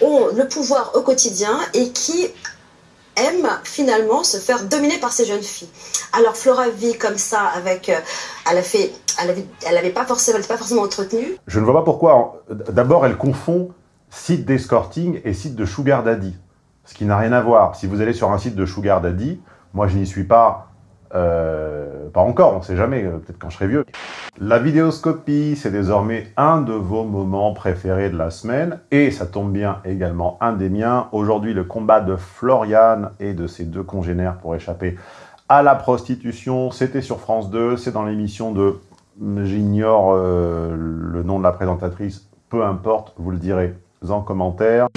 ont le pouvoir au quotidien et qui aiment finalement se faire dominer par ces jeunes filles. Alors Flora vit comme ça avec, euh, elle a fait, elle avait, elle avait pas forcément, elle pas forcément entretenue. Je ne vois pas pourquoi. D'abord, elle confond site d'escorting et site de sugar daddy, ce qui n'a rien à voir. Si vous allez sur un site de sugar daddy, moi je n'y suis pas euh, pas encore, on sait jamais, euh, peut-être quand je serai vieux. La vidéoscopie, c'est désormais un de vos moments préférés de la semaine, et ça tombe bien également un des miens. Aujourd'hui, le combat de Floriane et de ses deux congénères pour échapper à la prostitution, c'était sur France 2, c'est dans l'émission de... J'ignore euh, le nom de la présentatrice, peu importe, vous le direz en commentaire.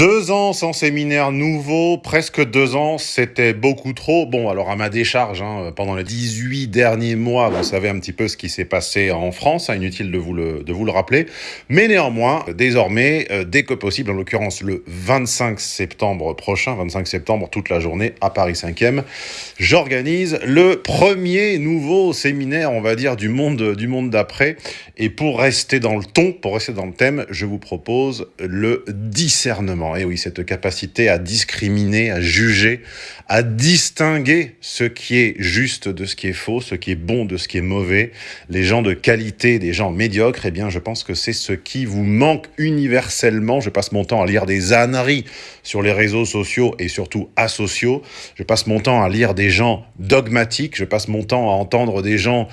Deux ans sans séminaire nouveau, presque deux ans, c'était beaucoup trop. Bon, alors à ma décharge, hein, pendant les 18 derniers mois, vous savez un petit peu ce qui s'est passé en France, hein, inutile de vous, le, de rappeler. Mais néanmoins, désormais, euh, dès que possible, en l'occurrence le 25 septembre prochain, 25 septembre, toute la journée, à Paris 5e, j'organise le premier nouveau séminaire, on va dire, du monde, du monde d'après. Et pour rester dans le ton, pour rester dans le thème, je vous propose le discernement et oui, cette capacité à discriminer, à juger, à distinguer ce qui est juste de ce qui est faux, ce qui est bon de ce qui est mauvais, les gens de qualité des gens médiocres, eh bien, je pense que c'est ce qui vous manque universellement. Je passe mon temps à lire des âneries sur les réseaux sociaux et surtout asociaux. Je passe mon temps à lire des gens dogmatiques. Je passe mon temps à entendre des gens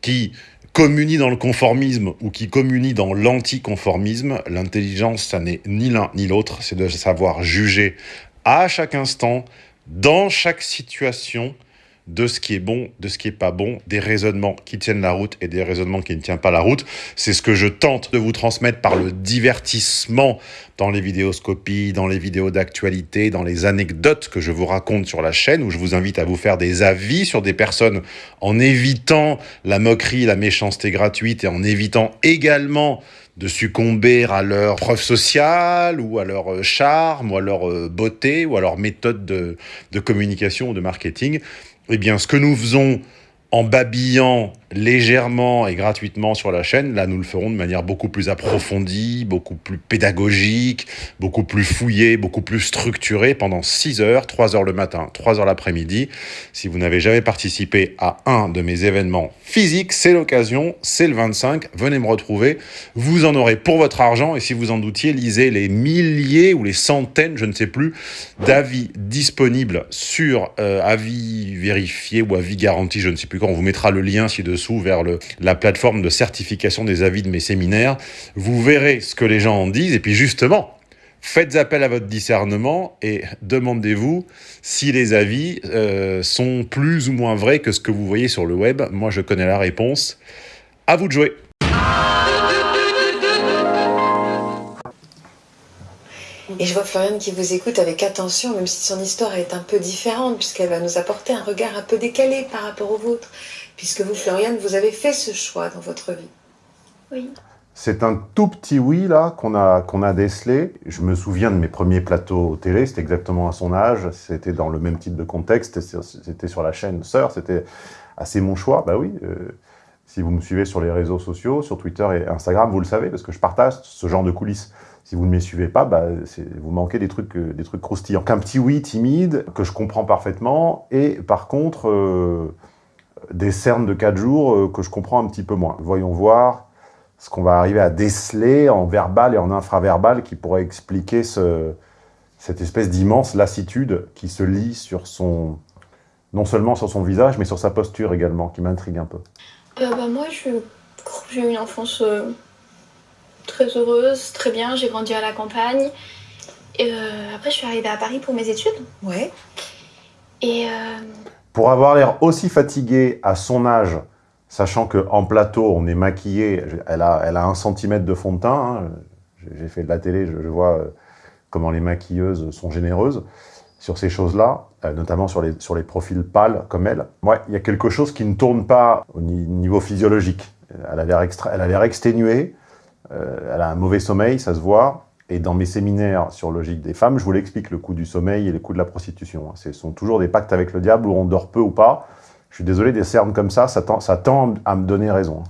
qui communie dans le conformisme ou qui communie dans l'anticonformisme, l'intelligence, ça n'est ni l'un ni l'autre, c'est de savoir juger à chaque instant, dans chaque situation, de ce qui est bon, de ce qui est pas bon, des raisonnements qui tiennent la route et des raisonnements qui ne tiennent pas la route. C'est ce que je tente de vous transmettre par le divertissement dans les vidéoscopies, dans les vidéos d'actualité, dans les anecdotes que je vous raconte sur la chaîne, où je vous invite à vous faire des avis sur des personnes en évitant la moquerie, la méchanceté gratuite et en évitant également de succomber à leur preuve sociale ou à leur charme ou à leur euh, beauté ou à leur méthode de, de communication ou de marketing. Eh bien, ce que nous faisons en babillant légèrement et gratuitement sur la chaîne, là nous le ferons de manière beaucoup plus approfondie, beaucoup plus pédagogique, beaucoup plus fouillée, beaucoup plus structurée pendant 6 heures, 3 heures le matin, 3 heures l'après-midi. Si vous n'avez jamais participé à un de mes événements physiques, c'est l'occasion, c'est le 25, venez me retrouver. Vous en aurez pour votre argent. Et si vous en doutiez, lisez les milliers ou les centaines, je ne sais plus, d'avis disponibles sur euh, avis vérifié ou avis garanti, je ne sais plus quand, on vous mettra le lien ci-dessous vers la plateforme de certification des avis de mes séminaires. Vous verrez ce que les gens en disent et puis justement, faites appel à votre discernement et demandez-vous si les avis euh, sont plus ou moins vrais que ce que vous voyez sur le web. Moi, je connais la réponse. À vous de jouer Et je vois Floriane qui vous écoute avec attention, même si son histoire est un peu différente, puisqu'elle va nous apporter un regard un peu décalé par rapport au vôtre, puisque vous, Floriane, vous avez fait ce choix dans votre vie. Oui. C'est un tout petit oui, là, qu'on a, qu'on a décelé. Je me souviens de mes premiers plateaux télé, c'était exactement à son âge, c'était dans le même type de contexte, c'était sur la chaîne Sœur, c'était assez mon choix. Bah oui, euh, si vous me suivez sur les réseaux sociaux, sur Twitter et Instagram, vous le savez, parce que je partage ce genre de coulisses. Si vous ne me suivez pas, bah, vous manquez des trucs, euh, des trucs croustillants. Qu'un petit oui timide, que je comprends parfaitement, et par contre, euh, des cernes de 4 jours euh, que je comprends un petit peu moins. Voyons voir ce qu'on va arriver à déceler en verbal et en infraverbal qui pourrait expliquer ce, cette espèce d'immense lassitude qui se lit sur son, non seulement sur son visage, mais sur sa posture également, qui m'intrigue un peu. bah, moi, j'ai eu une enfance très heureuse, très bien. J'ai grandi à la campagne. Et euh, après, je suis arrivée à Paris pour mes études. Ouais. Et... Euh, pour avoir l'air aussi fatiguée à son âge, sachant qu'en plateau, on est maquillé, elle a, elle a un centimètre de fond de teint, hein. j'ai fait de la télé, je, vois euh, comment les maquilleuses sont généreuses sur ces choses-là, notamment sur les, sur les profils pâles comme elle. Moi, il y a quelque chose qui ne tourne pas au niveau physiologique. Elle a l'air exténuée, euh, elle a un mauvais sommeil, ça se voit. Et dans mes séminaires sur logique des femmes, je vous l'explique, le coût du sommeil et le coût de la prostitution. Ce sont toujours des pactes avec le diable où on dort peu ou pas. Je suis désolé, des cernes comme ça, ça tend, ça tend à me donner raison.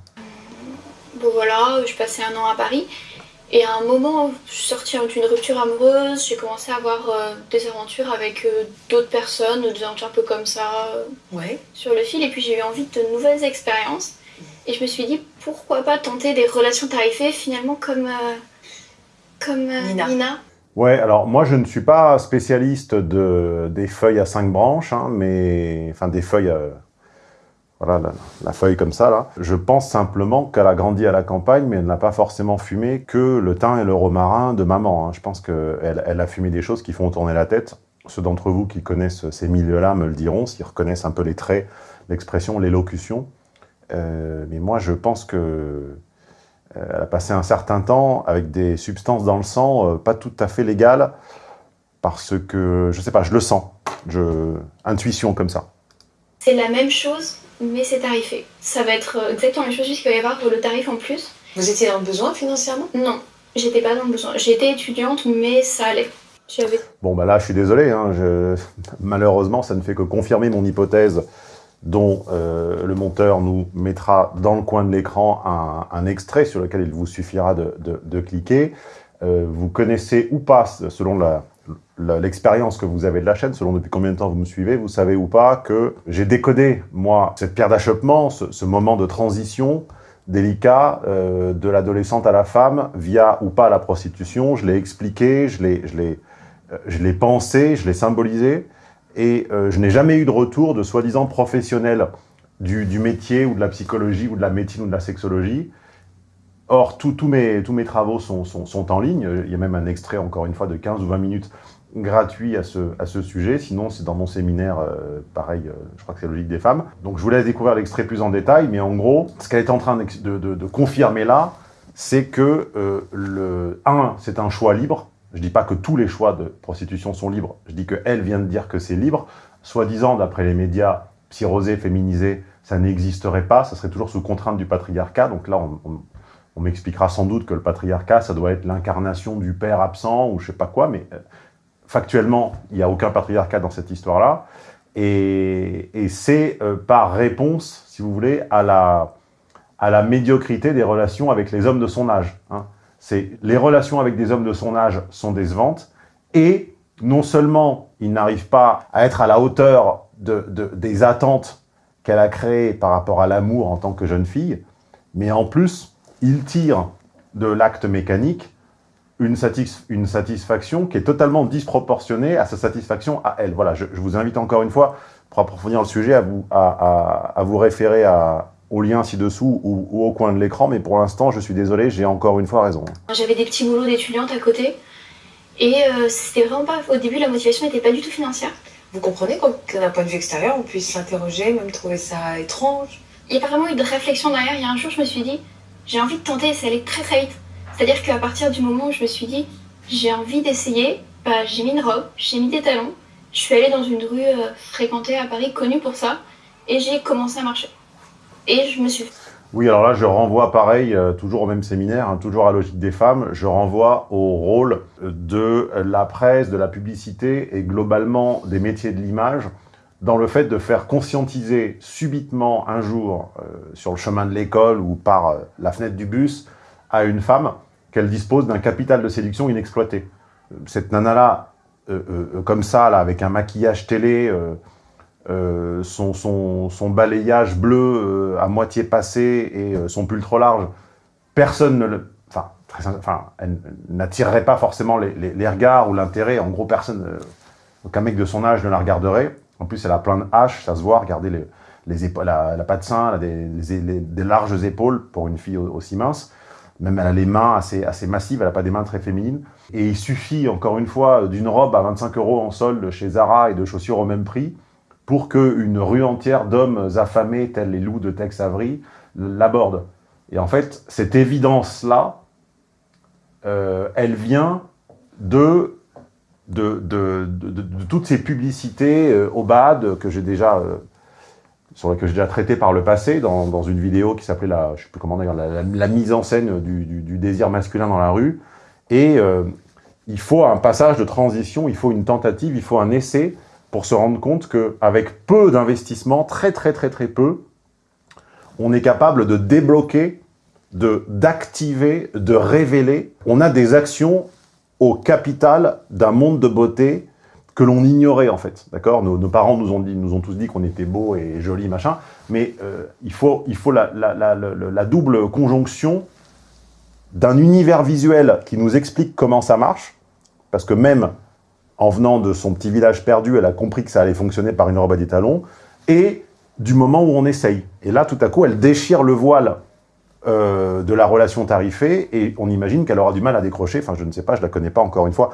Bon voilà, Je passais un an à Paris. Et à un moment, je suis sortie d'une rupture amoureuse, j'ai commencé à avoir euh, des aventures avec euh, d'autres personnes, des aventures un peu comme ça, euh, Ouais. sur le fil. Et puis j'ai eu envie de nouvelles expériences. Et je me suis dit, pourquoi pas tenter des relations tarifées, finalement, comme, euh, comme euh, Nina. Nina. Ouais, alors moi je ne suis pas spécialiste de, des feuilles à cinq branches, hein, mais enfin des feuilles, euh, voilà, la, la feuille comme ça là. Je pense simplement qu'elle a grandi à la campagne, mais elle n'a pas forcément fumé que le thym et le romarin de maman. hein. Je pense qu'elle elle a fumé des choses qui font tourner la tête. Ceux d'entre vous qui connaissent ces milieux-là me le diront, s'ils reconnaissent un peu les traits, l'expression, l'élocution. Euh, mais moi je pense que euh, elle a passé un certain temps avec des substances dans le sang, euh, pas tout à fait légales, parce que, je sais pas, je le sens. Je... Intuition comme ça. C'est la même chose, mais c'est tarifé. Ça va être euh, exactement la même chose, juste qu'il va y avoir le tarif en plus. Vous étiez dans le besoin financièrement? Non, j'étais pas dans le besoin. J'étais étudiante, mais ça allait. Bon, bah là, je suis désolé. hein, je- Malheureusement, ça ne fait que confirmer mon hypothèse dont euh, le monteur nous mettra dans le coin de l'écran un, extrait sur lequel il vous suffira de, cliquer. Euh, vous connaissez ou pas, selon l'expérience que vous avez de la chaîne, selon depuis combien de temps vous me suivez, vous savez ou pas que j'ai décodé, moi, cette pierre d'achoppement, ce, moment de transition délicat euh, de l'adolescente à la femme via ou pas la prostitution. Je l'ai expliqué, je l'ai pensé, je l'ai symbolisé, et euh, je n'ai jamais eu de retour de soi-disant professionnel du, métier ou de la psychologie ou de la médecine ou de la sexologie. Or, tous mes, travaux sont, en ligne. Il y a même un extrait, encore une fois, de 15 ou 20 minutes gratuit à ce, sujet. Sinon, c'est dans mon séminaire, euh, pareil, euh, je crois que c'est Logique des femmes. Donc, je vous laisse découvrir l'extrait plus en détail. Mais en gros, ce qu'elle est en train de, de- confirmer là, c'est que, le, un, c'est un choix libre. Je dis pas que tous les choix de prostitution sont libres. Je dis qu'elle vient de dire que c'est libre. Soi-disant, d'après les médias psyrosés, féminisés, ça n'existerait pas. Ça serait toujours sous contrainte du patriarcat. Donc là, on, m'expliquera sans doute que le patriarcat, ça doit être l'incarnation du père absent ou je sais pas quoi, mais euh, factuellement, il n'y a aucun patriarcat dans cette histoire-là. Et, c'est euh, par réponse, si vous voulez, à la, à la médiocrité des relations avec les hommes de son âge. hein. C'est les relations avec des hommes de son âge sont décevantes et non seulement il n'arrive pas à être à la hauteur de, de- des attentes qu'elle a créées par rapport à l'amour en tant que jeune fille, mais en plus, il tire de l'acte mécanique une, satis- une satisfaction qui est totalement disproportionnée à sa satisfaction à elle. Voilà, je, vous invite encore une fois, pour approfondir le sujet, à vous, à vous référer à, au lien ci-dessous ou, ou au coin de l'écran, mais pour l'instant, je suis désolé, j'ai encore une fois raison. J'avais des petits boulots d'étudiante à côté. Et euh, c'était vraiment pas. Au début, la motivation n'était pas du tout financière. Vous comprenez d'un point de vue extérieur, on puisse s'interroger, même trouver ça étrange? Il n'y a pas vraiment eu de réflexion derrière. Il y a un jour, je me suis dit, j'ai envie de tenter et ça allait très très vite. C'est-à-dire qu'à partir du moment où je me suis dit, j'ai envie d'essayer, bah, j'ai mis une robe, j'ai mis des talons, je suis allée dans une rue euh, fréquentée à Paris, connue pour ça, et j'ai commencé à marcher. Et je me suis Oui, alors là, je renvoie pareil, euh, toujours au même séminaire, hein, toujours à Logique des femmes, je renvoie au rôle de la presse, de la publicité et globalement des métiers de l'image dans le fait de faire conscientiser subitement un jour euh, sur le chemin de l'école ou par euh, la fenêtre du bus à une femme qu'elle dispose d'un capital de séduction inexploité. Cette nana-là, comme ça, là, avec un maquillage télé, euh, son, balayage bleu euh, à moitié passé et euh, son pull trop large, personne ne le... Enfin, elle n'attirerait pas forcément les, regards ou l'intérêt. En gros, personne... aucun mec de son âge ne la regarderait. En plus, elle a plein de haches, ça se voit. Regardez les, les épaules, la, la pas de sein, elle a des, larges épaules pour une fille au- aussi mince. Même elle a les mains assez, assez massives, elle n'a pas des mains très féminines. Et il suffit, encore une fois, d'une robe à 25 euros en solde chez Zara et de chaussures au même prix pour qu'une rue entière d'hommes affamés, tels les loups de Tex Avery, l'aborde. Et en fait, cette évidence-là, euh, elle vient de, de, de, toutes ces publicités euh, au bad que j'ai déjà, euh, sur lesquelles j'ai déjà traité par le passé, dans, dans une vidéo qui s'appelait, la, je sais plus comment la, mise en scène du, du- du désir masculin dans la rue. Et euh, il faut un passage de transition, il faut une tentative, il faut un essai pour se rendre compte qu'avec peu d'investissement, très très très très peu, on est capable de débloquer d'activer, de, révéler. On a des actions au capital d'un monde de beauté que l'on ignorait en fait, d'accord? Nos, parents nous ont, dit, nous ont tous dit qu'on était beau et joli, machin, mais euh, il faut, il faut la, la double conjonction d'un univers visuel qui nous explique comment ça marche, parce que même en venant de son petit village perdu, elle a compris que ça allait fonctionner par une robe à des talons, et du moment où on essaye. Et là, tout à coup, elle déchire le voile euh, de la relation tarifée, et on imagine qu'elle aura du mal à décrocher, enfin je ne sais pas, je la connais pas encore une fois,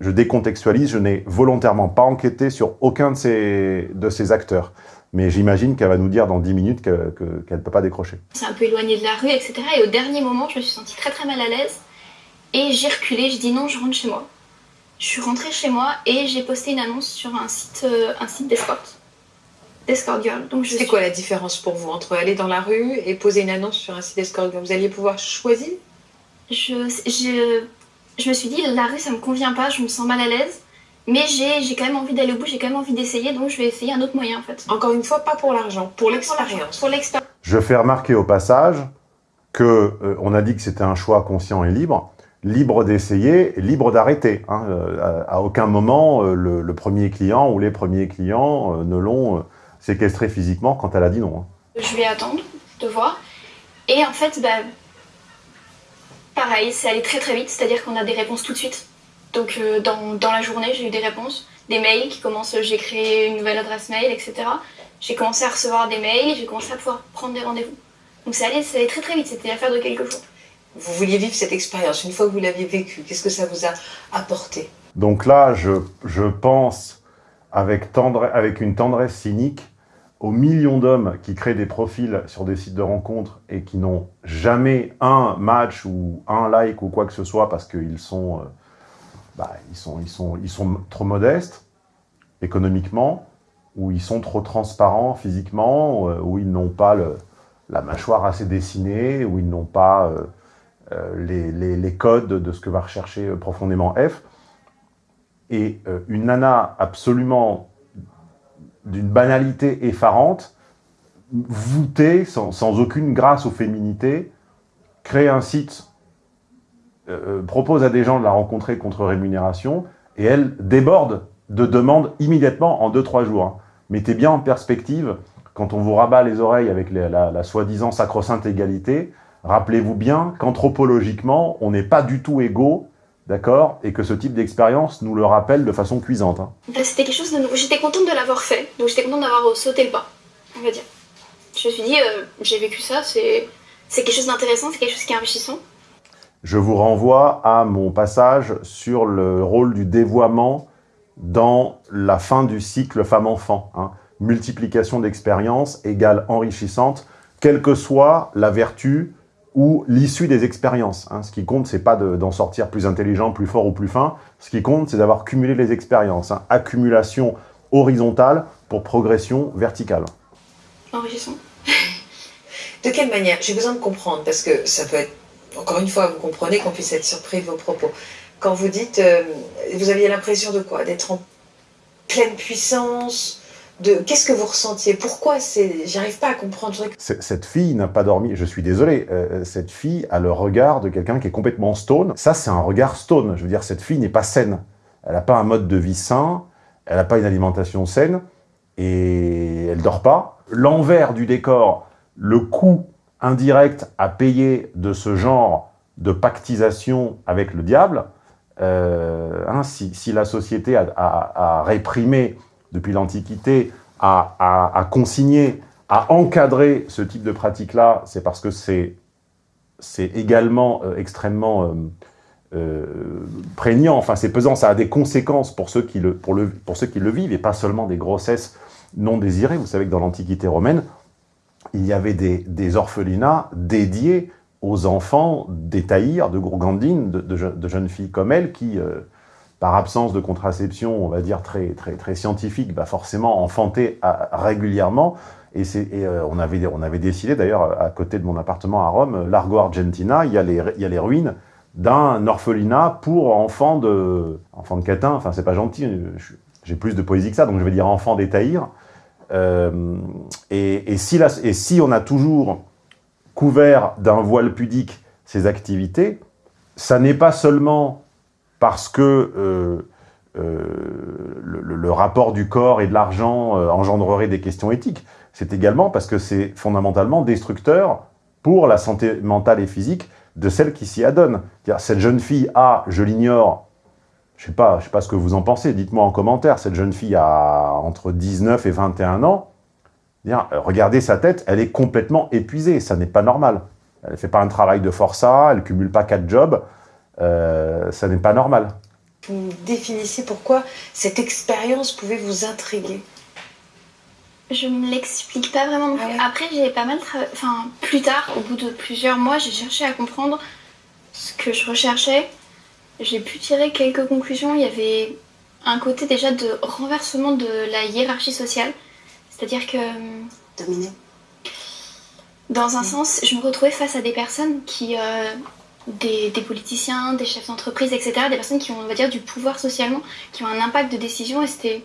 je décontextualise, je n'ai volontairement pas enquêté sur aucun de ces, de ces acteurs. Mais j'imagine qu'elle va nous dire dans 10 minutes qu'elle ne peut pas décrocher. C'est un peu éloigné de la rue, etc. Et au dernier moment, je me suis sentie très très mal à l'aise. Et j'ai reculé, je dis non, je rentre chez moi. Je suis rentrée chez moi et j'ai posté une annonce sur un site, euh, un site d'escort. D'escort girl. Donc C'est quoi la différence pour vous entre aller dans la rue et poser une annonce sur un site d'escort girl? Vous alliez pouvoir choisir? Je, je, je me suis dit, la rue ça me convient pas, je me sens mal à l'aise. Mais j'ai quand même envie d'aller au bout, j'ai quand même envie d'essayer, donc je vais essayer un autre moyen en fait. Encore une fois, pas pour l'argent, pour l'expérience. Pour l'expérience. Je fais remarquer au passage que euh, on a dit que c'était un choix conscient et libre, libre d'essayer, libre d'arrêter. Hein. Euh, à, aucun moment, euh, le, premier client ou les premiers clients ne l'ont séquestré physiquement quand elle a dit non. Hein. Je vais attendre de voir. Et en fait, bah, pareil, c'est allé très très vite, c'est-à-dire qu'on a des réponses tout de suite. Donc euh, dans, dans, la journée, j'ai eu des réponses, des mails qui commencent, j'ai créé une nouvelle adresse mail, etc. J'ai commencé à recevoir des mails, j'ai commencé à pouvoir prendre des rendez-vous. Donc ça allait, ça allait très très vite, c'était l'affaire de quelques jours. Vous vouliez vivre cette expérience, une fois que vous l'aviez vécue, qu'est-ce que ça vous a apporté? Donc là, je, je pense avec, tendre, avec une tendresse cynique aux millions d'hommes qui créent des profils sur des sites de rencontres et qui n'ont jamais un match ou un like ou quoi que ce soit parce qu'ils sont... Euh, bah, ils, sont, ils, sont, ils sont trop modestes économiquement, ou ils sont trop transparents physiquement, euh, ou ils n'ont pas la mâchoire assez dessinée, ou ils n'ont pas euh, les, les, codes de ce que va rechercher profondément F. Et une nana absolument d'une banalité effarante, voûtée, sans, aucune grâce ou féminité, crée un site euh, euh, propose à des gens de la rencontrer contre rémunération, et elle déborde de demandes immédiatement en 2-3 jours. Mettez bien en perspective, quand on vous rabat les oreilles avec la, soi-disant sacro-sainte égalité, rappelez-vous bien qu'anthropologiquement, on n'est pas du tout égaux, d'accord Et que ce type d'expérience nous le rappelle de façon cuisante. Hein. C'était quelque chose de nouveau. J'étais contente de l'avoir fait, donc j'étais contente d'avoir sauté le pas, on va dire. Je me suis dit, euh, j'ai vécu ça, c'est quelque chose d'intéressant, c'est quelque chose qui est enrichissant. Je vous renvoie à mon passage sur le rôle du dévoiement dans la fin du cycle femme-enfant. Hein. Multiplication d'expériences égale enrichissante, quelle que soit la vertu ou l'issue des expériences. Hein. Ce qui compte, c'est pas d'en sortir plus intelligent, plus fort ou plus fin. Ce qui compte, c'est d'avoir cumulé les expériences. Hein. Accumulation horizontale pour progression verticale. Enrichissant. de quelle manière? J'ai besoin de comprendre, parce que ça peut être encore une fois, vous comprenez qu'on puisse être surpris de vos propos. Quand vous dites, euh, vous aviez l'impression de quoi? D'être en pleine puissance de Qu'est-ce que vous ressentiez? Pourquoi c'est J'arrive pas à comprendre. Cette fille n'a pas dormi, je suis désolé, euh, cette fille a le regard de quelqu'un qui est complètement stone. Ça, c'est un regard stone. Je veux dire, cette fille n'est pas saine. Elle n'a pas un mode de vie sain, elle n'a pas une alimentation saine, et elle dort pas. L'envers du décor, le coût indirect à payer de ce genre de pactisation avec le diable, euh, hein, si, la société a, réprimé depuis l'Antiquité, a, consigné, a encadré ce type de pratique-là, c'est parce que c'est également euh, extrêmement euh, prégnant, enfin c'est pesant, ça a des conséquences pour ceux, qui le, pour, le, pour ceux qui le vivent, et pas seulement des grossesses non désirées. Vous savez que dans l'Antiquité romaine, il y avait des, orphelinats dédiés aux enfants des taïrs, de gourgandines, de, jeunes filles comme elle, qui, euh, par absence de contraception, on va dire très, très, très scientifique, bah forcément enfantaient régulièrement. Et, euh, on, avait, on avait décidé, d'ailleurs, à côté de mon appartement à Rome, Largo Argentina, il y a les, il y a les ruines d'un orphelinat pour enfants de, enfants de catin, enfin c'est pas gentil, j'ai plus de poésie que ça, donc je vais dire enfants des taïrs, euh, et, si on a toujours couvert d'un voile pudique ces activités, ça n'est pas seulement parce que euh, euh, le, rapport du corps et de l'argent euh, engendrerait des questions éthiques, c'est également parce que c'est fondamentalement destructeur pour la santé mentale et physique de celle qui s'y adonne. Cette jeune fille a, je l'ignore, je sais pas, sais pas ce que vous en pensez, dites-moi en commentaire, cette jeune fille a entre 19 et 21 ans, regardez sa tête, elle est complètement épuisée, ça n'est pas normal. Elle ne fait pas un travail de forçat, elle ne cumule pas quatre jobs, ça n'est pas normal. Vous définissez pourquoi cette expérience pouvait vous intriguer je ne l'explique pas vraiment. Ah Après, j'ai pas mal Enfin, plus tard, au bout de plusieurs mois, j'ai cherché à comprendre ce que je recherchais. J'ai pu tirer quelques conclusions. Il y avait un côté déjà de renversement de la hiérarchie sociale. C'est-à-dire que... Euh, Dominé. Dans un sens, je me retrouvais face à des personnes qui... Euh, des, politiciens, des chefs d'entreprise, etc. Des personnes qui ont, on va dire, du pouvoir socialement, qui ont un impact de décision. Et c'était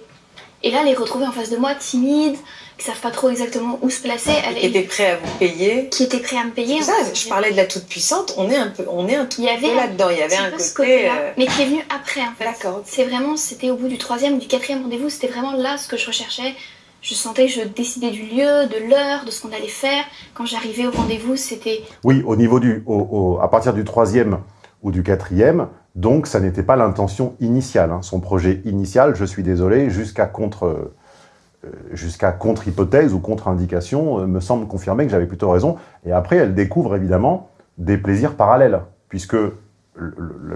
et là, les retrouver en face de moi, timides, qui savent pas trop exactement où se placer. Elle, qui étaient prêts à vous payer. Qui étaient prêts à me payer. ça, je parlais de la toute puissante. On est un peu, on est un tout peu là-dedans. Il y avait un côté. Euh, Mais qui est venu après, en fait. D'accord. C'est vraiment, c'était au bout du troisième ou du quatrième rendez-vous. C'était vraiment là ce que je recherchais. Je sentais, je décidais du lieu, de l'heure, de ce qu'on allait faire. Quand j'arrivais au rendez-vous, c'était. Oui, au niveau du, au, à partir du troisième ou du quatrième, donc, ça n'était pas l'intention initiale. Hein. Son projet initial, je suis désolé, jusqu'à contre, euh, jusqu'à contre-hypothèse ou contre-indication, euh, me semble confirmer que j'avais plutôt raison. Et après, elle découvre évidemment des plaisirs parallèles, puisque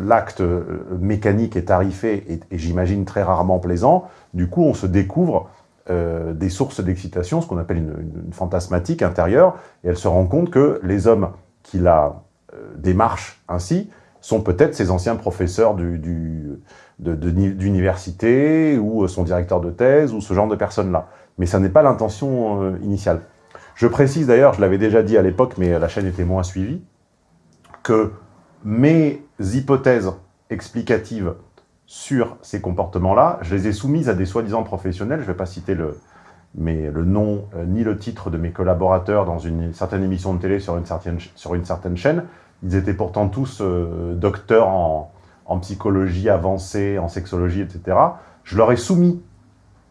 l'acte euh, mécanique est tarifé et, j'imagine très rarement plaisant. Du coup, on se découvre des sources d'excitation, ce qu'on appelle une, fantasmatique intérieure, et elle se rend compte que les hommes qui la démarchent ainsi sont peut-être ses anciens professeurs d'université ou son directeur de thèse ou ce genre de personnes-là. Mais ça n'est pas l'intention euh, initiale. Je précise d'ailleurs, je l'avais déjà dit à l'époque, mais la chaîne était moins suivie, que mes hypothèses explicatives sur ces comportements-là, je les ai soumises à des soi-disant professionnels, je ne vais pas citer le, mais le nom euh, ni le titre de mes collaborateurs dans une certaine émission de télé sur une certaine, sur une certaine chaîne, ils étaient pourtant tous euh, docteurs en, psychologie avancée, en sexologie, etc. Je leur ai soumis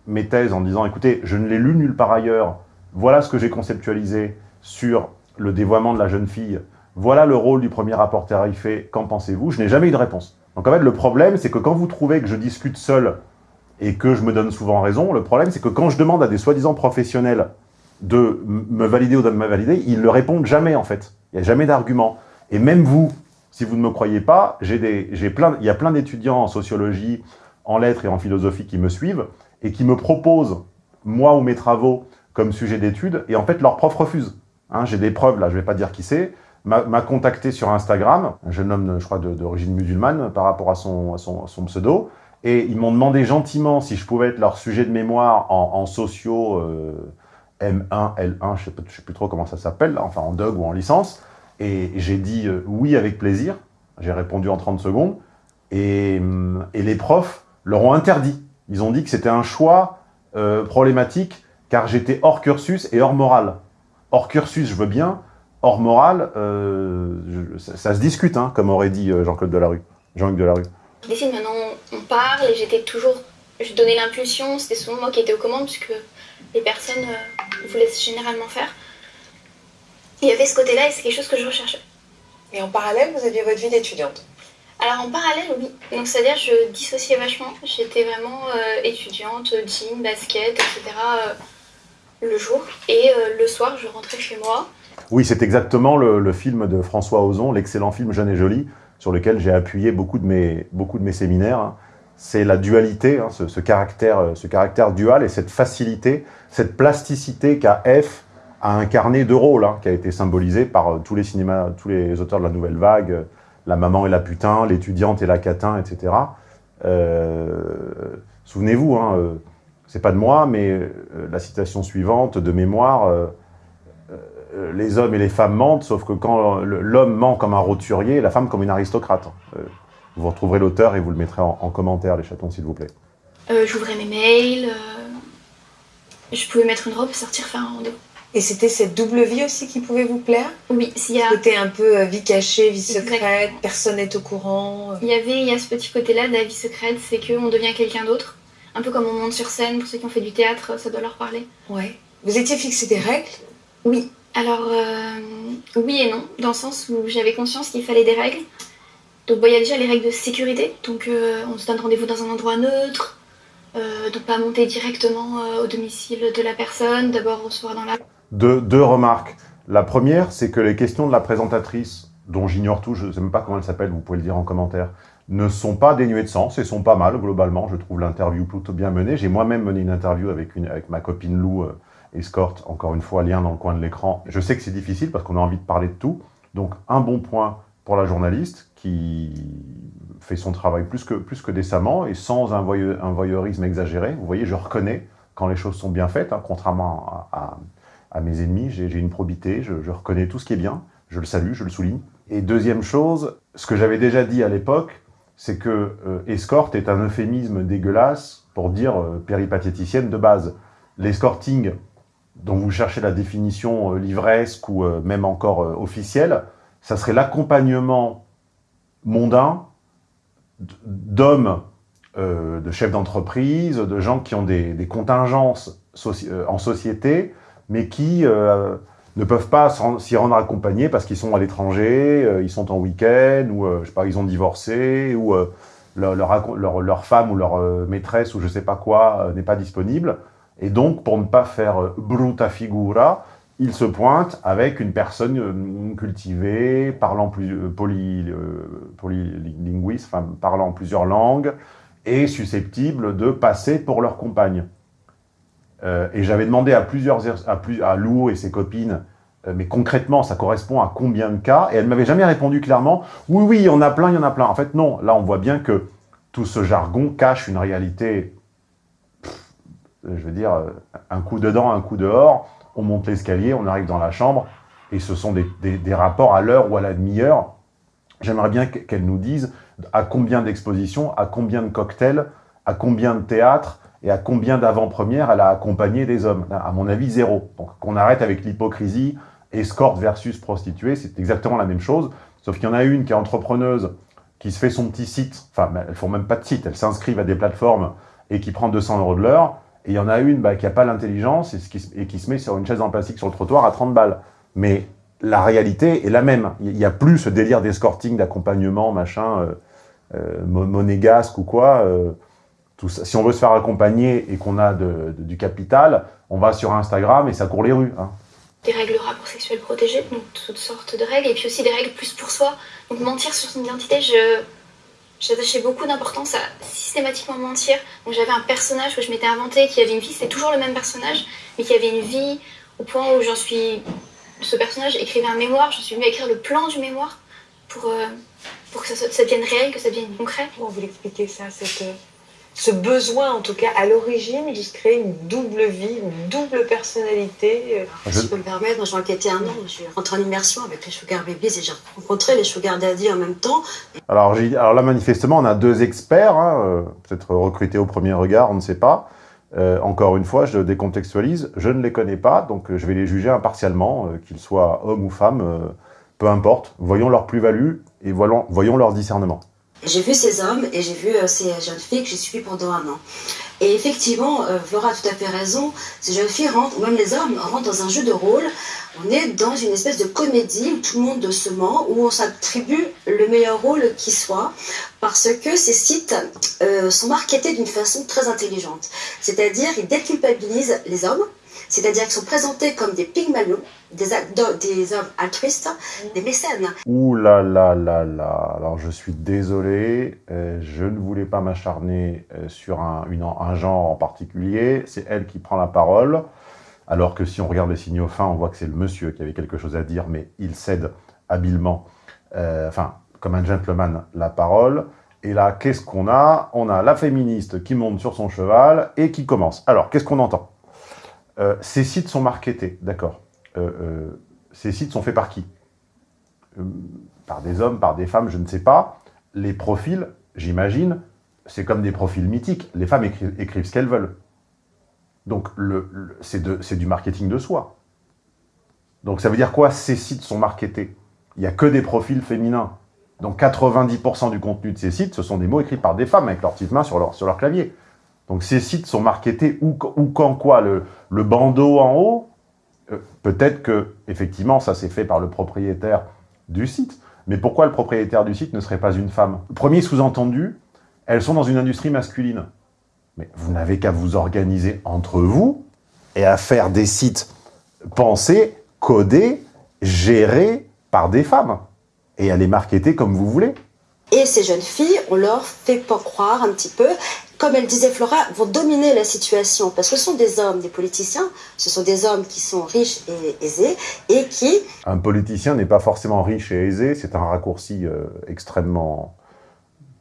mes thèses en disant, écoutez, je ne l'ai lu nulle part ailleurs, voilà ce que j'ai conceptualisé sur le dévoiement de la jeune fille, voilà le rôle du premier rapport tarifé, qu'en pensez-vous? Je n'ai jamais eu de réponse. Donc en fait, le problème, c'est que quand vous trouvez que je discute seul et que je me donne souvent raison, le problème, c'est que quand je demande à des soi-disant professionnels de me valider ou de me valider, ils ne répondent jamais, en fait. Il n'y a jamais d'argument. Et même vous, si vous ne me croyez pas, plein, il y a plein d'étudiants en sociologie, en lettres et en philosophie qui me suivent et qui me proposent, moi ou mes travaux, comme sujet d'étude, et en fait, leur prof refuse. Hein, J'ai des preuves, là, je ne vais pas dire qui c'est, m'a contacté sur Instagram, un jeune homme, je crois, d'origine musulmane, par rapport à son, son, pseudo, et ils m'ont demandé gentiment si je pouvais être leur sujet de mémoire en, sociaux euh, M1, L1, je ne sais, plus trop comment ça s'appelle, enfin en DOG ou en licence, et j'ai dit euh, oui avec plaisir. J'ai répondu en 30 secondes. Hum, et, les profs leur ont interdit. Ils ont dit que c'était un choix euh, problématique car j'étais hors cursus et hors morale. Hors cursus, je veux bien. Hors morale, euh, ça, se discute, hein, comme aurait dit Jean-Claude Delarue. Jean-Luc Delarue. Je maintenant on parle et j'étais toujours... Je donnais l'impulsion, c'était souvent moi qui étais aux commandes puisque les personnes vous laissent généralement faire. Il y avait ce côté-là et c'est quelque chose que je recherchais. Et en parallèle, vous aviez votre vie d'étudiante? Alors en parallèle, oui. Donc c'est-à-dire je dissociais vachement. J'étais vraiment euh, étudiante, jean, basket, etc. Euh, le jour. Et euh, le soir, je rentrais chez moi. Oui, c'est exactement le, film de François Ozon, l'excellent film Jeune et Jolie, sur lequel j'ai appuyé beaucoup de mes, séminaires. Hein. C'est la dualité, hein, ce, ce, caractère, dual et cette facilité, cette plasticité qu'a F a incarné deux rôles, hein, qui a été symbolisé par euh, tous les cinémas, tous les auteurs de la Nouvelle Vague, euh, la maman et la putain, l'étudiante et la catin, etc. Euh, souvenez-vous, c'est pas de moi, mais la citation suivante de mémoire, les hommes et les femmes mentent, sauf que quand l'homme ment comme un roturier, la femme comme une aristocrate. vous retrouverez l'auteur et vous le mettrez en, commentaire, les chatons, s'il vous plaît. J'ouvrais mes mails, je pouvais mettre une robe et sortir faire un rendez-vous. Et c'était cette double vie aussi qui pouvait vous plaire? Oui, s'il y a... Côté un peu euh, vie cachée, vie secrète, Exactement. personne n'est au courant. Il y avait, il y a ce petit côté-là de la vie secrète, c'est qu'on devient quelqu'un d'autre. Un peu comme on monte sur scène, pour ceux qui ont fait du théâtre, ça doit leur parler. Ouais. Vous étiez fixé des règles? Oui, alors euh, oui et non, dans le sens où j'avais conscience qu'il fallait des règles. Donc il y a déjà les règles de sécurité, donc euh, on se donne rendez-vous dans un endroit neutre, euh, donc pas monter directement au domicile de la personne, d'abord recevoir dans la... Deux, deux remarques. La première, c'est que les questions de la présentatrice, dont j'ignore tout, je ne sais même pas comment elle s'appelle, vous pouvez le dire en commentaire, ne sont pas dénuées de sens et sont pas mal, globalement. Je trouve l'interview plutôt bien menée. J'ai moi-même mené une interview avec, une, avec ma copine Lou Escorte, encore une fois, lien dans le coin de l'écran. Je sais que c'est difficile parce qu'on a envie de parler de tout. Donc, un bon point pour la journaliste qui fait son travail plus que, plus que décemment et sans un, voyeu- un voyeurisme exagéré. Vous voyez, je reconnais quand les choses sont bien faites, hein, contrairement à, mes ennemis. J'ai une probité, je, je reconnais tout ce qui est bien, je le salue, je le souligne. Et deuxième chose, ce que j'avais déjà dit à l'époque, c'est que euh, escorte est un euphémisme dégueulasse pour dire euh, péripatéticienne de base. L'escorting, dont vous cherchez la définition euh, livresque ou euh, même encore euh, officielle, ça serait l'accompagnement mondain d'hommes, de chefs d'entreprise, de gens qui ont des, contingences en société, mais qui ne peuvent pas s'y rendre accompagnés parce qu'ils sont à l'étranger, ils sont en week-end, ou je sais pas, ils ont divorcé, ou leur, femme ou leur maîtresse ou je sais pas quoi n'est pas disponible. Et donc, pour ne pas faire euh, bruta figura, ils se pointent avec une personne euh, cultivée, parlant plus euh, poly, parlant plusieurs langues, et susceptible de passer pour leur compagne. Et j'avais demandé à plusieurs, plus, à Lou et ses copines, mais concrètement, ça correspond à combien de cas? Et elle m'avait jamais répondu clairement, oui, oui, il y en a plein, il y en a plein. En fait, non. Là, on voit bien que tout ce jargon cache une réalité, je veux dire, euh, un coup dedans, un coup dehors, on monte l'escalier, on arrive dans la chambre, et ce sont des, des- rapports à l'heure ou à la demi-heure. J'aimerais bien que- qu'elle nous dise à combien d'expositions, à combien de cocktails, à combien de théâtres, et à combien d'avant-premières elle a accompagné des hommes. À mon avis, zéro. Donc qu'on arrête avec l'hypocrisie, escorte versus prostituée, c'est exactement la même chose, sauf qu'il y en a une qui est entrepreneuse, qui se fait son petit site, enfin, elles font même pas de site, elles s'inscrivent à des plateformes et qui prend 200 euros de l'heure, et il y en a une bah, qui n'a pas l'intelligence et, qui se- met sur une chaise en plastique sur le trottoir à 30 balles. Mais la réalité est la même. Il n'y a plus ce délire d'escorting, d'accompagnement, machin, euh, euh, mo- monégasque ou quoi. euh. Si on veut se faire accompagner et qu'on a du capital, on va sur Instagram et ça court les rues. hein. Des règles rapports sexuels protégés, donc toutes sortes de règles, et puis aussi des règles plus pour soi. Donc mentir sur son identité, je j'attachais beaucoup d'importance à systématiquement mentir. Donc j'avais un personnage que je m'étais inventé qui avait une vie, c'était toujours le même personnage, mais qui avait une vie au point où j'en suis. Ce personnage écrivait un mémoire, je suis venue à écrire le plan du mémoire pour, euh, pour que ça, ça devienne réel, que ça devienne concret. Comment vous l'expliquez ça, cette, euh, ce besoin en tout cas à l'origine se créer une double vie, une double personnalité euh, Je- Si je peux me permettre, j'ai enquêté un an, je suis rentrée en immersion avec les Sugar Babies et j'ai rencontré les Sugar Daddy en même temps. Alors, alors là, manifestement, on a deux experts, hein, euh, peut-être recrutés au premier regard, on ne sait pas. Euh, encore une fois, je décontextualise, je ne les connais pas, donc je vais les juger impartialement, euh, qu'ils soient hommes ou femmes, euh, peu importe. Voyons leur plus-value et voyons, voyons leur discernement. J'ai vu ces hommes et j'ai vu euh, ces jeunes filles que j'ai suivies pendant un an. Et effectivement, euh, Flora a tout à fait raison, ces jeunes filles rentrent, ou même les hommes, rentrent dans un jeu de rôle. On est dans une espèce de comédie où tout le monde se ment, où on s'attribue le meilleur rôle qui soit, parce que ces sites euh, sont marketés d'une façon très intelligente. C'est-à-dire, ils déculpabilisent les hommes, c'est-à-dire qu'ils sont présentés comme des pygmalions, des, des hommes altruistes, des mécènes. Ouh là là là là, alors je suis désolé, euh, je ne voulais pas m'acharner euh, sur un, une- un genre en particulier, c'est elle qui prend la parole, alors que si on regarde les signaux fins, on voit que c'est le monsieur qui avait quelque chose à dire, mais il cède habilement, euh, enfin, comme un gentleman, la parole. Et là, qu'est-ce qu'on a? On a la féministe qui monte sur son cheval et qui commence. Alors, qu'est-ce qu'on entend? Euh, Ces sites sont marketés, d'accord. Euh, euh, ces sites sont faits par qui? Par des hommes, par des femmes, je ne sais pas. Les profils, j'imagine, c'est comme des profils mythiques. Les femmes écrivent, ce qu'elles veulent. Donc, c'est du marketing de soi. Donc ça veut dire quoi? Ces sites sont marketés. Il n'y a que des profils féminins. Donc 90% du contenu de ces sites, ce sont des mots écrits par des femmes avec leur petite main sur leur clavier. Donc ces sites sont marketés ou, quand quoi le, bandeau en haut, euh, peut-être que effectivement ça s'est fait par le propriétaire du site. Mais pourquoi le propriétaire du site ne serait pas une femme? Premier sous-entendu, elles sont dans une industrie masculine. Mais vous n'avez qu'à vous organiser entre vous et à faire des sites pensés, codés, gérés par des femmes. Et à les marketer comme vous voulez. Et ces jeunes filles, on leur fait pas croire un petit peu, comme elle disait Flora, vont dominer la situation. Parce que ce sont des hommes, des politiciens, ce sont des hommes qui sont riches et aisés, et qui... Un politicien n'est pas forcément riche et aisé, c'est un raccourci euh, extrêmement...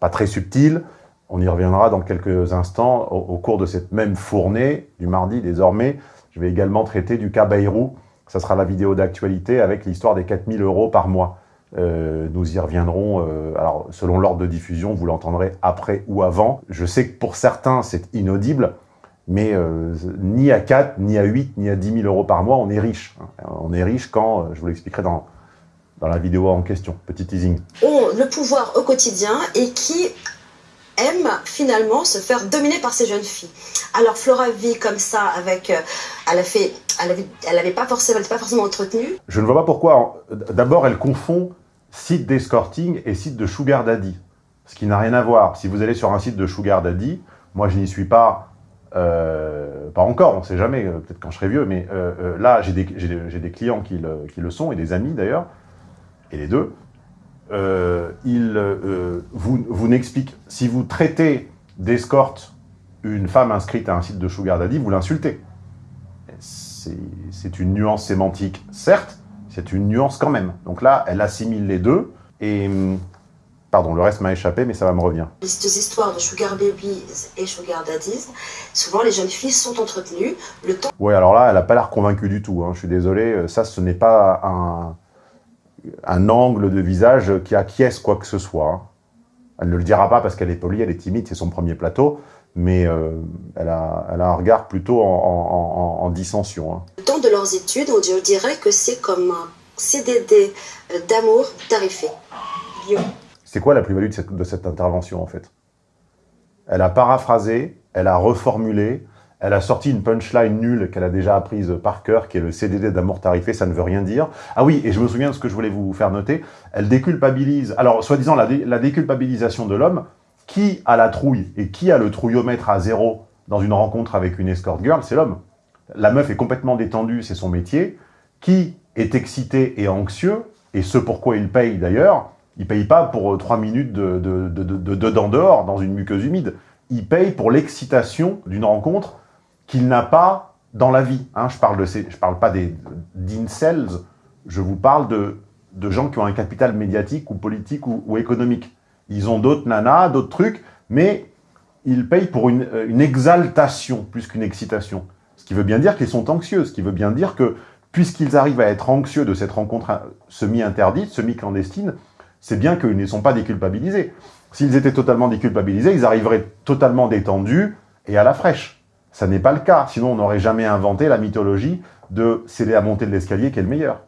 pas très subtil. On y reviendra dans quelques instants au, au, cours de cette même fournée du mardi désormais. Je vais également traiter du cas Bayrou. Ça sera la vidéo d'actualité avec l'histoire des 4000 euros par mois. Euh, nous y reviendrons, euh, alors selon l'ordre de diffusion, vous l'entendrez après ou avant. Je sais que pour certains, c'est inaudible, mais euh, ni à 4, ni à 8, ni à 10 000 euros par mois, on est riche. On est riche quand, je vous l'expliquerai dans, dans la vidéo en question, petit teasing. Ont le pouvoir au quotidien et qui aiment finalement se faire dominer par ces jeunes filles. Alors Flora vit comme ça avec, elle a fait, elle avait, elle avait pas forcément, pas forcément entretenue. Je ne vois pas pourquoi. D'abord, elle confond site d'escorting et site de sugar daddy. Ce qui n'a rien à voir. Si vous allez sur un site de sugar daddy, moi je n'y suis pas, euh, pas encore, on ne sait jamais, peut-être quand je serai vieux, mais euh, euh, là j'ai des, clients qui le, qui le, sont, et des amis d'ailleurs, et les deux. ils vous, vous n'expliquent, si vous traitez d'escorte une femme inscrite à un site de sugar daddy, vous l'insultez. C'est une nuance sémantique, certes, c'est une nuance quand même. Donc là, elle assimile les deux, et... Hum, pardon, le reste m'a échappé, mais ça va me revenir. Les histoires de sugar babies et sugar daddies, souvent les jeunes filles sont entretenues. Le temps... Ouais, alors là, elle n'a pas l'air convaincue du tout. Hein. Je suis désolé, euh, ça, ce n'est pas un, un, angle de visage qui acquiesce quoi que ce soit. Hein. Elle ne le dira pas parce qu'elle est polie, elle est timide, c'est son premier plateau, mais euh, elle, a, elle, a, un regard plutôt en, en, en dissension. Hein. Le temps de leurs études, on dirait que c'est comme un CDD euh, d'amour tarifé. C'est quoi la plus-value de cette, de cette intervention, en fait? Elle a paraphrasé, elle a reformulé, elle a sorti une punchline nulle qu'elle a déjà apprise par cœur, qui est le CDD d'amour tarifé, ça ne veut rien dire. Ah oui, et je me souviens de ce que je voulais vous faire noter, elle déculpabilise, alors soi-disant la, dé, la déculpabilisation de l'homme, qui a la trouille et qui a le trouillomètre à zéro dans une rencontre avec une escort girl, c'est l'homme. La meuf est complètement détendue, c'est son métier. Qui est excité et anxieux, et ce pourquoi il paye d'ailleurs, il paye pas pour 3 minutes de, de, de, de, de dents dehors dans une muqueuse humide. Il paye pour l'excitation d'une rencontre qu'il n'a pas dans la vie. Hein, je parle parle pas d'incels, je vous parle de, gens qui ont un capital médiatique ou politique ou économique. Ils ont d'autres nanas, d'autres trucs, mais ils payent pour une, une exaltation plus qu'une excitation. Ce qui veut bien dire qu'ils sont anxieux, ce qui veut bien dire que puisqu'ils arrivent à être anxieux de cette rencontre semi-interdite, semi-clandestine, c'est bien qu'ils ne sont pas déculpabilisés. S'ils étaient totalement déculpabilisés, ils arriveraient totalement détendus et à la fraîche. Ça n'est pas le cas, sinon on n'aurait jamais inventé la mythologie de c'est la montée de l'escalier qui est le meilleur.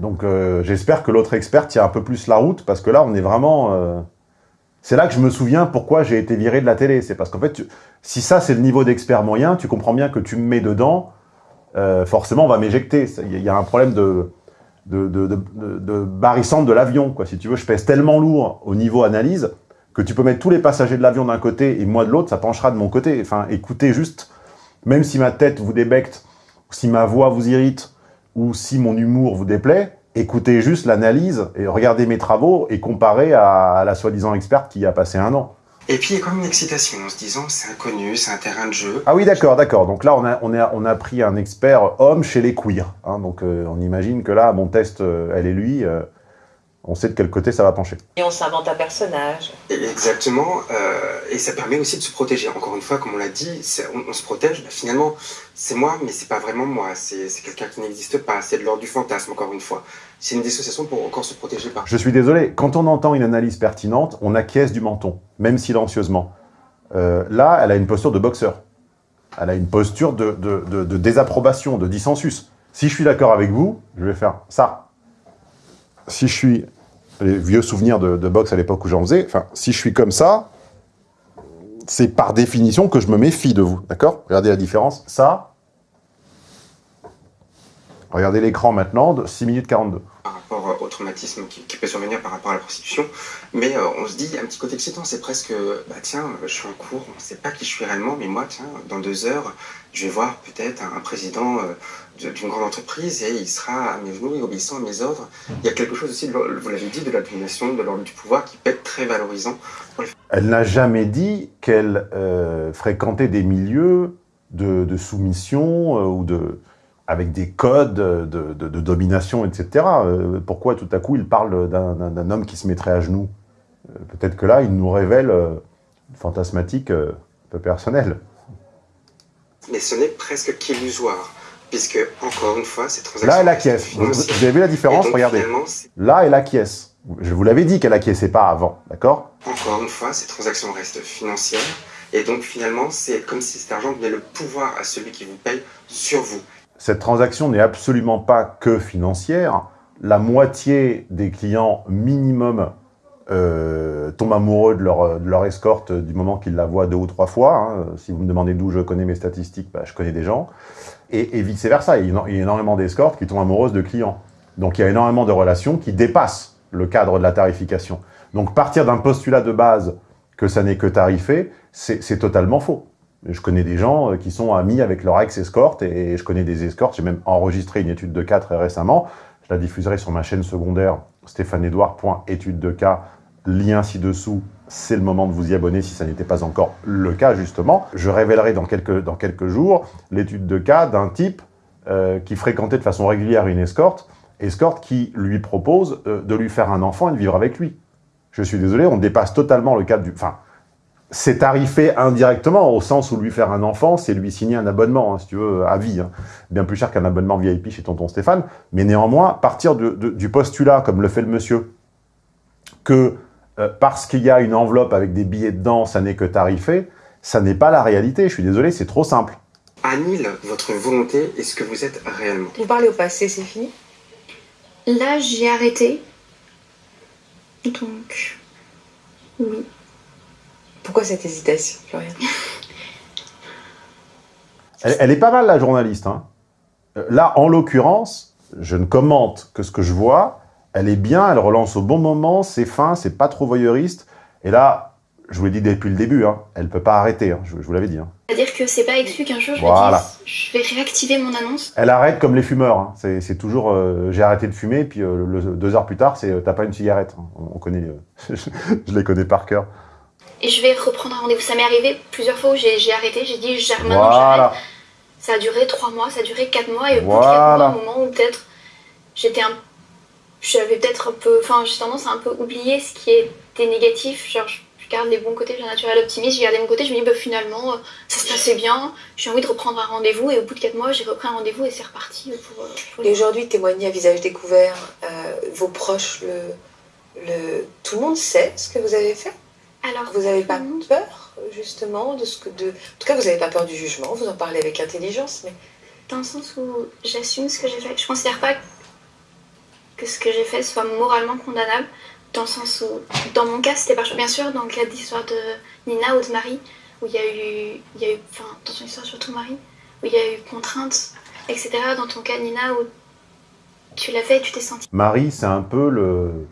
Donc euh, j'espère que l'autre expert tient un peu plus la route, parce que là, on est vraiment... Euh... C'est là que je me souviens pourquoi j'ai été viré de la télé. C'est parce qu'en fait, si ça, c'est le niveau d'expert moyen, tu comprends bien que tu me mets dedans, euh, forcément, on va m'éjecter. Il y a un problème de, de, de, de, de de l'avion. Si tu veux, je pèse tellement lourd au niveau analyse que tu peux mettre tous les passagers de l'avion d'un côté et moi de l'autre, ça penchera de mon côté. Enfin, écoutez juste, même si ma tête vous débecte, si ma voix vous irrite, ou si mon humour vous déplaît, écoutez juste l'analyse et regardez mes travaux et comparez à, la soi-disant experte qui a passé un an. Et puis il y a même une excitation en se disant c'est inconnu, c'est un terrain de jeu. Ah oui d'accord, d'accord. Donc là on a, on, a, on a pris un expert homme chez les queers. Hein, donc euh, on imagine que là mon test, euh, elle et lui, euh, on sait de quel côté ça va pencher. Et on s'invente un personnage. Exactement, euh, et ça permet aussi de se protéger. Encore une fois, comme on l'a dit, on, on, se protège. Bah, finalement, c'est moi, mais c'est pas vraiment moi. C'est quelqu'un qui n'existe pas. C'est de l'ordre du fantasme, encore une fois. C'est une dissociation pour encore se protéger par. Je suis désolé, quand on entend une analyse pertinente, on acquiesce du menton, même silencieusement. Euh, là, elle a une posture de boxeur. Elle a une posture de, de, de, de désapprobation, de dissensus. Si je suis d'accord avec vous, je vais faire ça. Si je suis... Les vieux souvenirs de, de boxe à l'époque où j'en faisais, enfin, si je suis comme ça, c'est par définition que je me méfie de vous, d'accord? Regardez la différence. Ça, regardez l'écran maintenant, de 6 minutes 42 par rapport au traumatisme qui, qui peut survenir par rapport à la prostitution. Mais euh, on se dit, un petit côté excitant, c'est presque, bah tiens, je suis en cours, on ne sait pas qui je suis réellement, mais moi, tiens, dans deux heures, je vais voir peut-être un, président euh, d'une grande entreprise et il sera à mes genoux et obéissant à mes ordres. Il y a quelque chose aussi, de vous l'avez dit, de la domination, de l'ordre du pouvoir qui peut être très valorisant. Elle n'a jamais dit qu'elle euh, fréquentait des milieux de, de soumission euh, ou de avec des codes de, de- domination, etc. Euh, pourquoi tout à coup il parle d'un homme qui se mettrait à genoux? Euh, Peut-être que là, il nous révèle euh, une fantasmatique euh, un peu personnelle. Mais ce n'est presque qu'illusoire, puisque, encore une fois, ces transactions... Là, elle acquiesce. Vous, avez vu la différence donc, Regardez. Là, elle acquiesce. Je vous l'avais dit qu'elle acquiesçait pas avant, d'accord? Encore une fois, ces transactions restent financières. Et donc, finalement, c'est comme si cet argent donnait le pouvoir à celui qui vous paye sur vous. Cette transaction n'est absolument pas que financière. La moitié des clients minimum euh, tombent amoureux de leur, escorte du moment qu'ils la voient deux ou trois fois. hein. Si vous me demandez d'où je connais mes statistiques, bah, je connais des gens. Et, et vice-versa, il y a énormément d'escortes qui tombent amoureuses de clients. Donc il y a énormément de relations qui dépassent le cadre de la tarification. Donc partir d'un postulat de base que ça n'est que tarifé, c'est c'est totalement faux. Je connais des gens euh, qui sont amis avec leur ex-escorte et je connais des escortes. J'ai même enregistré une étude de cas très récemment. Je la diffuserai sur ma chaîne secondaire stéphaneedouard.étude de cas. Lien ci-dessous. C'est le moment de vous y abonner si ça n'était pas encore le cas, justement. Je révélerai dans quelques, dans quelques jours l'étude de cas d'un type euh, qui fréquentait de façon régulière une escorte, escorte qui lui propose euh, de lui faire un enfant et de vivre avec lui. Je suis désolé, on dépasse totalement le cadre du... Enfin, c'est tarifé indirectement, au sens où lui faire un enfant, c'est lui signer un abonnement, hein, si tu veux, à vie. hein. Bien plus cher qu'un abonnement VIP chez tonton Stéphane. Mais néanmoins, partir de- du postulat, comme le fait le monsieur, que euh, parce qu'il y a une enveloppe avec des billets dedans, ça n'est que tarifé, ça n'est pas la réalité. Je suis désolé, c'est trop simple. Annule votre volonté et ce que vous êtes réellement. Vous parlez au passé, c'est fini Là, j'ai arrêté. Donc, oui. Pourquoi cette hésitation, Florian? Elle, elle est pas mal, la journaliste. hein. Euh, Là, en l'occurrence, je ne commente que ce que je vois. Elle est bien, elle relance au bon moment, c'est fin, c'est pas trop voyeuriste. Et là, je vous l'ai dit depuis le début, hein, elle peut pas arrêter, hein, je, je vous l'avais dit. hein. C'est-à-dire que c'est pas exclu qu'un jour je Voilà. dise je vais réactiver mon annonce. Elle arrête comme les fumeurs. hein. C'est toujours euh, j'ai arrêté de fumer, puis euh, le- deux heures plus tard, c'est euh, t'as pas une cigarette. On, on connaît, je les connais par cœur. Et je vais reprendre un rendez-vous. Ça m'est arrivé plusieurs fois où j'ai arrêté, j'ai dit j'arrête maintenant, Voilà. j'arrête. Ça a duré trois mois, ça a duré quatre mois, et au bout de Voilà. quatre mois, au moment où peut-être j'étais un. J'avais peut-être un peu. Enfin, j'ai tendance à un peu oublier ce qui était négatif. Genre, je garde les bons côtés, j'ai un naturel optimiste, j'ai gardé mon côté, je me dis bah, finalement, euh, ça se passait bien, j'ai envie de reprendre un rendez-vous, et au bout de quatre mois, j'ai repris un rendez-vous et c'est reparti pour. euh, pour Et aujourd'hui, témoigner à visage découvert, euh, vos proches, le, le... tout le monde sait ce que vous avez fait? Alors, Vous n'avez pas peur, justement, de ce que... De... En tout cas, vous n'avez pas peur du jugement, vous en parlez avec intelligence, mais dans le sens où j'assume ce que j'ai fait. Je considère pas que ce que j'ai fait soit moralement condamnable, dans le sens où, dans mon cas, c'était par choix. Bien sûr, dans le cas de l'histoire de Nina ou de Marie, où il y a eu, il y a eu, enfin, dans ton histoire surtout Marie, où il y a eu contrainte, etc. Dans ton cas, Nina, où tu l'as fait et tu t'es senti. Marie, c'est un peu le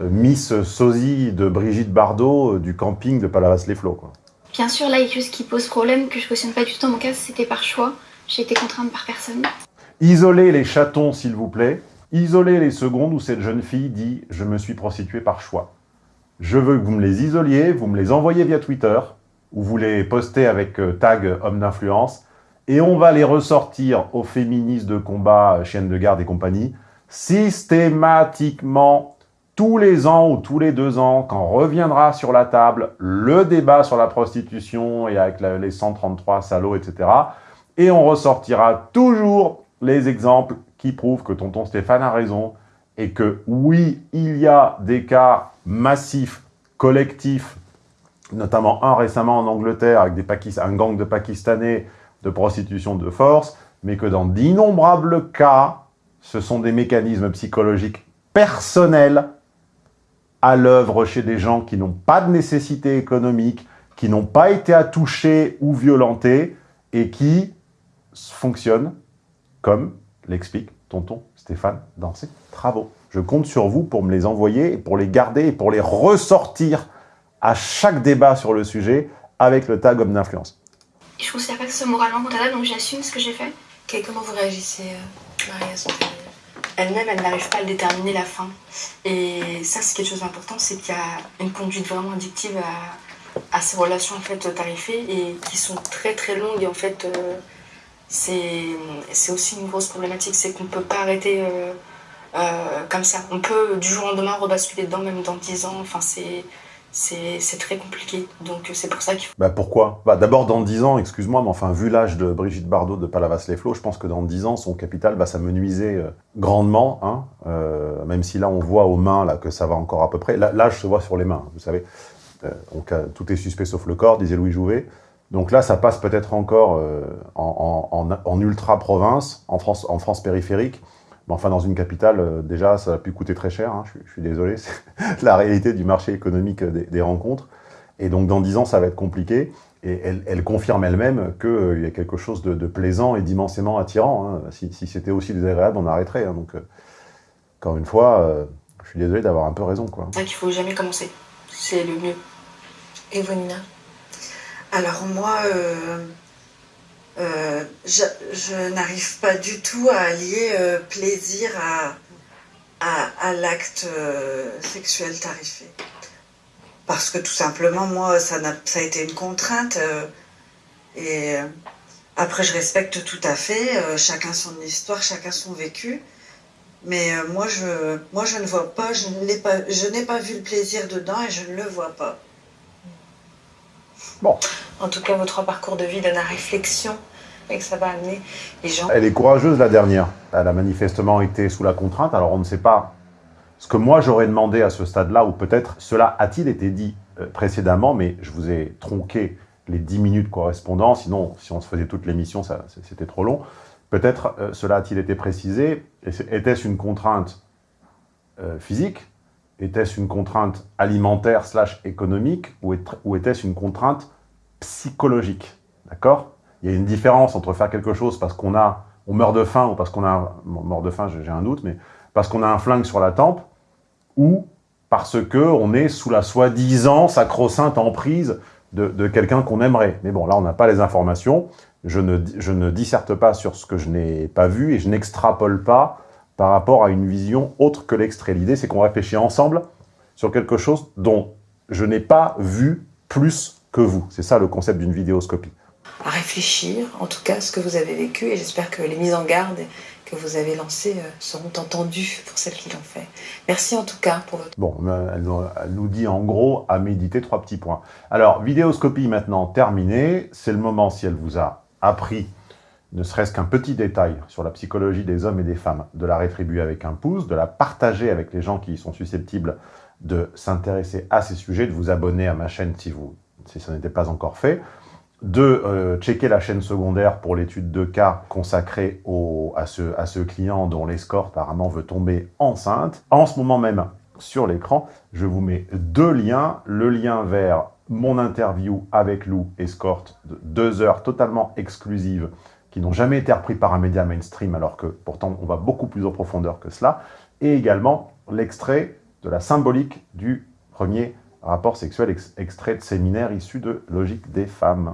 euh, Miss Sosie de Brigitte Bardot euh, du camping de Palavas-les-Flots. quoi. Bien sûr, là, il y a juste qui pose problème, que je cautionne pas du tout. Dans mon cas, c'était par choix. J'ai été contrainte par personne. Isolez les chatons, s'il vous plaît. Isolez les secondes où cette jeune fille dit « Je me suis prostituée par choix ». Je veux que vous me les isoliez, vous me les envoyez via Twitter, ou vous les postez avec euh, tag homme d'influence, et on va les ressortir aux féministes de combat, euh, chiennes de garde et compagnie, systématiquement, tous les ans ou tous les deux ans, quand reviendra sur la table le débat sur la prostitution et avec les 133 salauds, etc., et on ressortira toujours les exemples qui prouvent que tonton Stéphane a raison et que oui, il y a des cas massifs, collectifs, notamment un récemment en Angleterre avec des Pakis- un gang de Pakistanais de prostitution de force, mais que dans d'innombrables cas, ce sont des mécanismes psychologiques personnels à l'œuvre chez des gens qui n'ont pas de nécessité économique, qui n'ont pas été à toucher ou violentés, et qui fonctionnent comme l'explique tonton Stéphane dans ses travaux. Je compte sur vous pour me les envoyer, pour les garder et pour les ressortir à chaque débat sur le sujet avec le tag homme d'influence. Je considère pas que ce moralement condamnable, donc j'assume ce que j'ai fait. comment vous réagissez, euh, Maria Elle-même, elle n'arrive pas à déterminer la fin. Et ça, c'est quelque chose d'important, c'est qu'il y a une conduite vraiment addictive à, ces relations en fait tarifées et qui sont très très longues. Et en fait, euh, c'est aussi une grosse problématique, c'est qu'on ne peut pas arrêter euh, euh, comme ça. On peut du jour au lendemain rebasculer dedans, même dans 10 ans. Enfin, c'est très compliqué. Donc c'est pour ça qu'il faut... Bah pourquoi? Bah, D'abord dans 10 ans, excuse-moi, mais enfin vu l'âge de Brigitte Bardot de Palavas-les-Flots, je pense que dans 10 ans, son capital va s'amenuiser euh, grandement, hein, même si là on voit aux mains là, que ça va encore à peu près. L'âge se voit sur les mains, vous savez. tout est suspect sauf le corps, disait Louis Jouvet. Donc là, ça passe peut-être encore en, ultra-province, en France, en France périphérique, mais enfin, dans une capitale, euh, déjà, ça a pu coûter très cher. Hein, je, suis désolé, c'est la réalité du marché économique des, rencontres. Et donc, dans 10 ans, ça va être compliqué. Et elle, confirme elle-même qu'il euh, y a quelque chose de, plaisant et d'immensément attirant. Hein. Si, c'était aussi désagréable, on arrêterait. Hein. Donc, euh, encore une fois, je suis désolé d'avoir un peu raison. Quoi. Il ne faut jamais commencer. C'est le mieux. Et vous, Nina Alors, moi... Euh, je, n'arrive pas du tout à allier euh, plaisir à, l'acte euh, sexuel tarifé. Parce que tout simplement, moi, ça, a, ça a été une contrainte. et après, je respecte tout à fait, chacun son histoire, chacun son vécu. Mais moi, je, moi, je ne vois pas, je n'ai pas vu le plaisir dedans et je ne le vois pas. Bon. En tout cas, votre parcours de vie donne à réflexion et que ça va amener les gens. Elle est courageuse, la dernière. Elle a manifestement été sous la contrainte. Alors, on ne sait pas ce que moi, j'aurais demandé à ce stade-là, ou peut-être cela a-t-il été dit euh, précédemment, mais je vous ai tronqué les 10 minutes correspondant. Sinon, si on se faisait toute l'émission, c'était trop long. Peut-être euh, cela a-t-il été précisé? Était-ce une contrainte euh, physique? Était-ce une contrainte alimentaire slash économique Ou était-ce une contrainte psychologique D'accord? Il y a une différence entre faire quelque chose parce qu'on a, on meurt de faim ou parce qu'on a, de faim, j'ai un doute, mais parce qu'on a un flingue sur la tempe ou parce que on est sous la soi-disant sacro-sainte emprise de, de quelqu'un qu'on aimerait. Mais bon, là, on n'a pas les informations. Je ne, je ne disserte pas sur ce que je n'ai pas vu et je n'extrapole pas par rapport à une vision autre que l'extrait. L'idée, c'est qu'on réfléchit ensemble sur quelque chose dont je n'ai pas vu plus que vous. C'est ça le concept d'une vidéoscopie. À réfléchir, en tout cas, ce que vous avez vécu, et j'espère que les mises en garde que vous avez lancées euh, seront entendues pour celles qui l'ont fait. Merci en tout cas pour votre... Bon, elle, nous dit en gros à méditer trois petits points. Alors, vidéoscopie maintenant terminée. C'est le moment, si elle vous a appris ne serait-ce qu'un petit détail sur la psychologie des hommes et des femmes, de la rétribuer avec un pouce, de la partager avec les gens qui sont susceptibles de s'intéresser à ces sujets, de vous abonner à ma chaîne si vous si ça n'était pas encore fait, de euh, checker la chaîne secondaire pour l'étude de cas consacrée à, ce, à ce client dont l'escorte apparemment veut tomber enceinte. En ce moment même, sur l'écran, je vous mets deux liens. Le lien vers mon interview avec Lou, escorte, de deux heures totalement exclusives, qui n'ont jamais été repris par un média mainstream, alors que pourtant on va beaucoup plus en profondeur que cela, et également l'extrait de la symbolique du premier rapport sexuel extrait de séminaire issu de Logique des femmes.